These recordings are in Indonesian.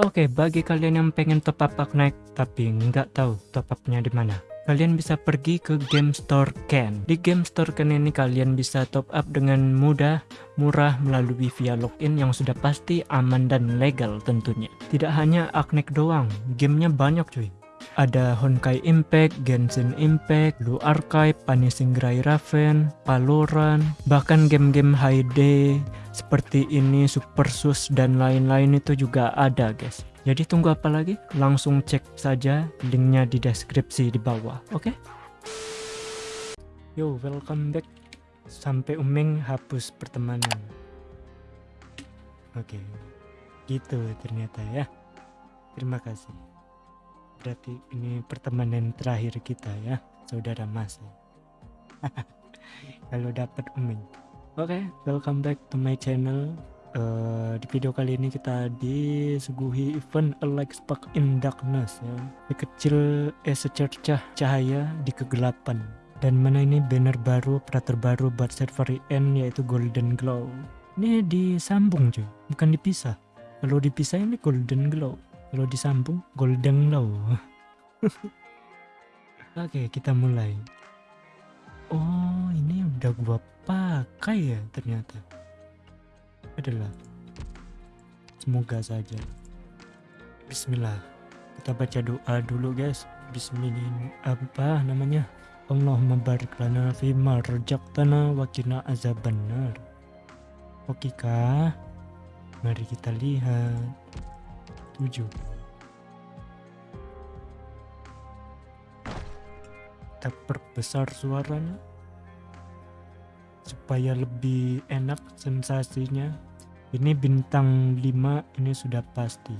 Oke, bagi kalian yang pengen top up Aknaik tapi nggak tahu top upnya di mana, kalian bisa pergi ke Game Store Ken. Di Game Store Ken ini kalian bisa top up dengan mudah, murah melalui via login yang sudah pasti aman dan legal tentunya. Tidak hanya Aknaik doang, gamenya banyak cuy ada Honkai Impact, Genshin Impact, Blue Archive, Punishing Gray Raven, Valorant, bahkan game-game high day seperti ini, Super Sus dan lain-lain itu juga ada guys. Jadi tunggu apa lagi? Langsung cek saja linknya di deskripsi di bawah, oke? Okay? Yo, welcome back. Sampai Umeng hapus pertemanan. Oke, okay. gitu ternyata ya. Terima kasih berarti ini pertemanan terakhir kita ya saudara mas. Kalau dapat uming oke okay, welcome back to my channel. Uh, di video kali ini kita disuguhi event Alex Spark in Darkness ya. Di kecil eh secercah cahaya di kegelapan. Dan mana ini banner baru operator baru buat server end yaitu Golden Glow. Ini disambung cuy. Bukan dipisah. Kalau dipisah ini Golden Glow kalau disambung golden low oke kita mulai. Oh ini udah gua pakai ya ternyata. Adalah. Semoga saja. Bismillah. Kita baca doa dulu guys. Bismillah apa namanya? Allahumma barik lana fima tanah wakina azabannar. Oke kah? Mari kita lihat 7 kita perbesar suaranya supaya lebih enak sensasinya. Ini bintang 5 ini sudah pasti.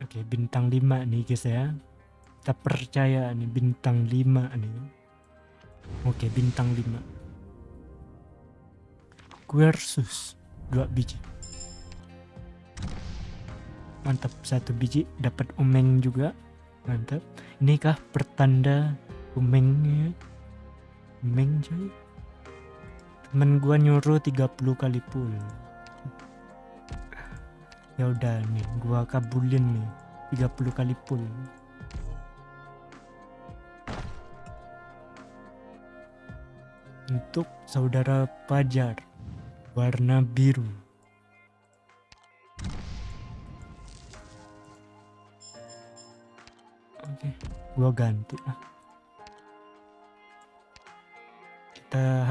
Oke bintang 5 nih guys ya. Kita percaya nih bintang 5 nih. Oke bintang 5 Quersus 2 biji mantap satu biji dapat umeng juga. Mantap. Ini kah pertanda umengnya. Umeng cuy temen gua nyuruh 30 kali pull ya udah nih gua kabulin nih. 30 kali pull untuk saudara Pajar warna biru Oke, okay. gua ganti. Kita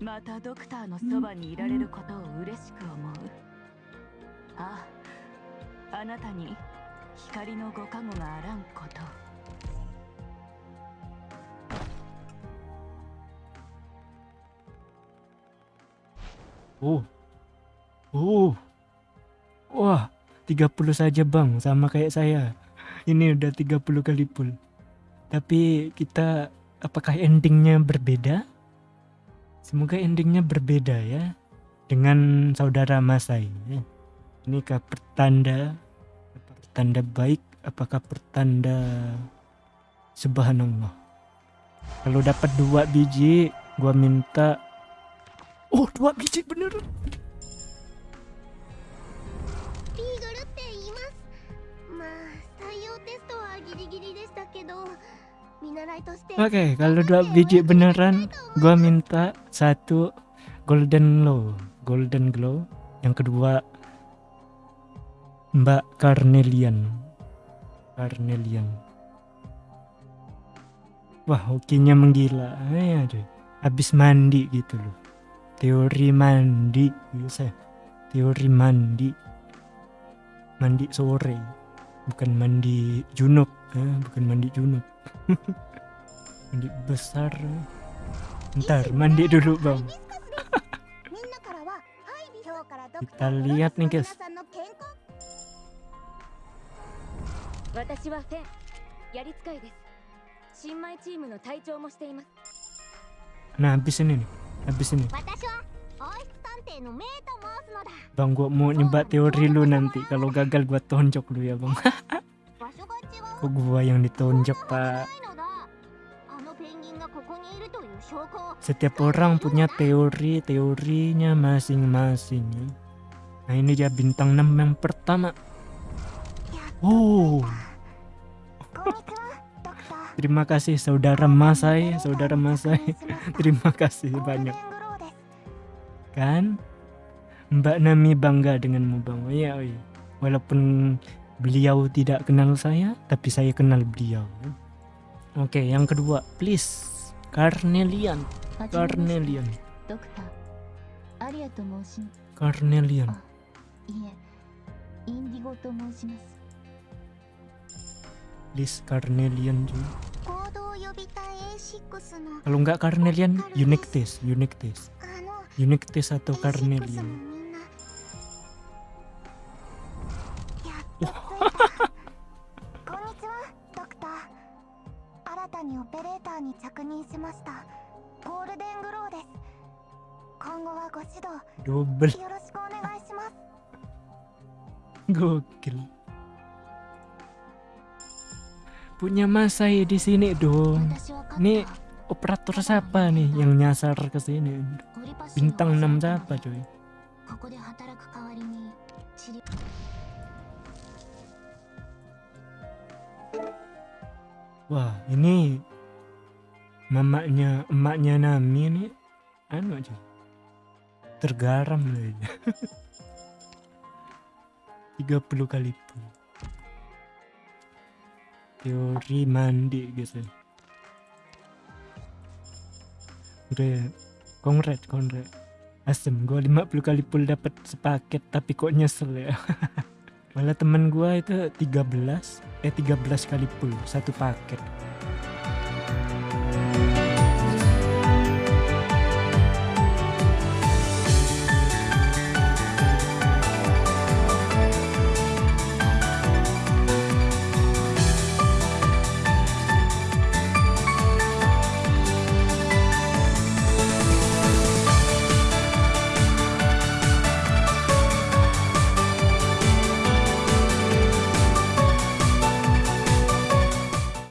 またドクターのそばにいられることを嬉しく思う。ああ、あなたに光のご加護があらんこと。を Oh. Oh. Wah, 30 saja bang, sama kayak saya. Ini udah 30 kali pull. Tapi kita apakah endingnya berbeda? Semoga endingnya berbeda ya. Dengan saudara Masai. Inikah pertanda? Pertanda baik? Apakah pertanda subhanallah? Kalau dapat dua biji, gua minta Oh, dua biji beneran. Oke, okay, kalau dua biji beneran, gua minta satu golden glow, golden glow. Yang kedua Mbak Carnelian, Carnelian. Wah, hokinya menggila. Aduh. Habis mandi gitu loh teori mandi. Bisa teori mandi. Mandi sore. Bukan mandi junub eh, bukan mandi junub. Mandi besar. Ntar mandi dulu bang. Kita lihat nih guys. Nah, habis ini nih habis ini Bang, gua mau nyebat teori lu nanti. Kalau gagal gua tonjok lu ya, Bang. Kok gua yang ditonjok, Pak? Setiap orang punya teori-teorinya masing-masing. Nah, ini dia bintang 6 yang pertama. Oh. Terima kasih saudara Masai, saudara Masai. Terima kasih banyak. Kan? Mbak Nami bangga denganmu Bang. Oh iya, oh iya. Walaupun beliau tidak kenal saya, tapi saya kenal beliau. Oke, okay, yang kedua, please. Carnelian. Carnelian. Carnelian. いえインディゴと申します please Carnelian juga 行動予備隊 A6 の kalau nggak Carnelian Unique Taste Unique Taste あの Unique Taste atau A6 の Carnelian みんなやっと着いたこんにちはドクター新たにオペレーターに着任しましたゴールデングローです今後はご指導 double よろしくお願いします gokil punya masa ya di sini dong. ini operator siapa nih yang nyasar ke sini? Bintang 6 siapa cuy? Wah, ini mamanya emaknya Nami ini anu aja. Tergaram loh. 30 kali pun teori mandi gitu udah ya kongret kongret asem gua 50 kali pul dapat sepaket tapi kok nyesel ya? Malah temen gua itu 13 eh 13 kali pul satu paket